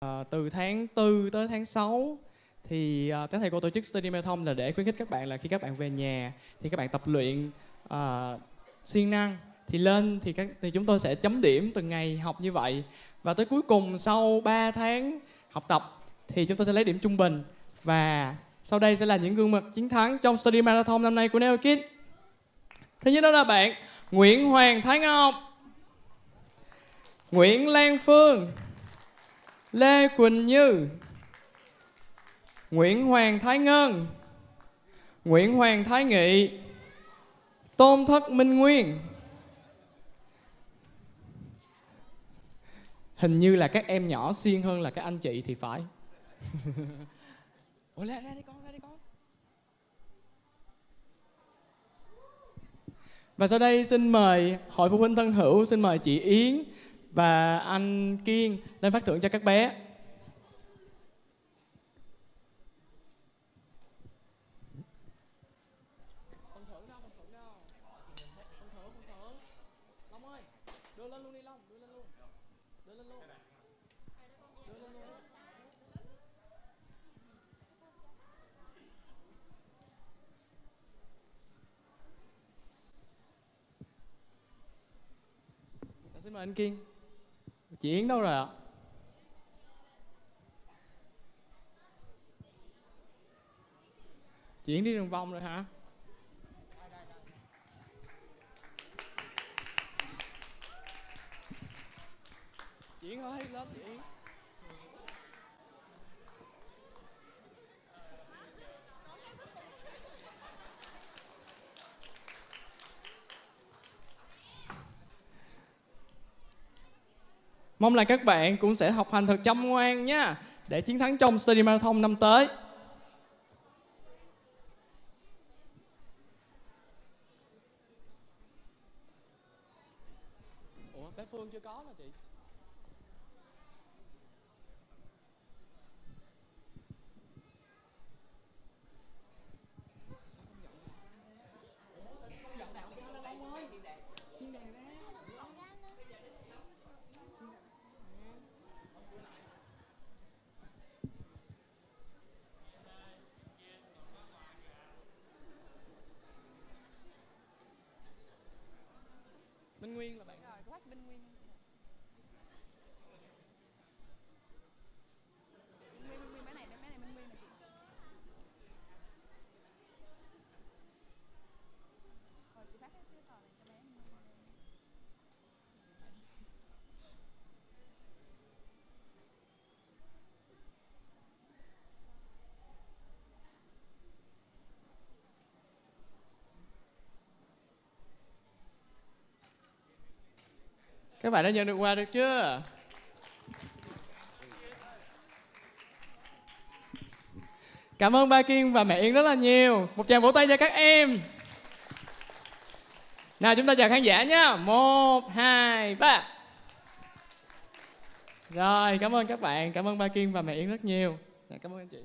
À, từ tháng 4 tới tháng 6 thì ờ, à, các thầy cô tổ chức study marathon là để khuyến khích các bạn là khi các bạn về nhà thì các bạn tập luyện à, siêng năng. Thì lên thì các thì chúng tôi sẽ chấm điểm từng ngày học như vậy. Và tới cuối cùng sau 3 tháng học tập thì chúng tôi sẽ lấy điểm trung bình. Và sau đây sẽ là những gương mặt chiến thắng trong study marathon năm nay của Neo Kids. Thứ nhất đó là bạn Nguyễn Hoàng Thái Ngọc, Nguyễn Lan Phương, Lê Quỳnh Như, Nguyễn Hoàng Thái Ngân, Nguyễn Hoàng Thái Nghị, Tôn Thất Minh Nguyên. Hình như là các em nhỏ siêng hơn là các anh chị thì phải. Ủa ra ra đi con, ra đi con. Và sau đây xin mời hội phụ huynh thân hữu, xin mời chị Yến và anh Kiên lên phát thưởng cho các bé. Dạ, xin mời anh Kiên. Chị Yến đâu rồi ạ? Chị Yến đi đường vòng rồi hả? Chị Yến ơi, lên chị Yến. Mong là các bạn cũng sẽ học hành thật chăm ngoan nha để chiến thắng trong Study Marathon năm tới. Ủa, bé Phương chưa có nè chị. Minh Nguyên là bạn Rồi, của quát Minh Nguyên. Minh Nguyên, Minh Nguyên, bé này, bé này Minh Nguyên là chị. Rồi, chị phát cái cái tờ này cho bé. Các bạn đã nhận được quà được chưa? Cảm ơn ba Kiên và mẹ Yên rất là nhiều. Một tràng vỗ tay cho các em. Nào chúng ta chào khán giả nhé. Một, hai, ba. Rồi, cảm ơn các bạn. Cảm ơn ba Kiên và mẹ Yên rất nhiều. Cảm ơn anh chị.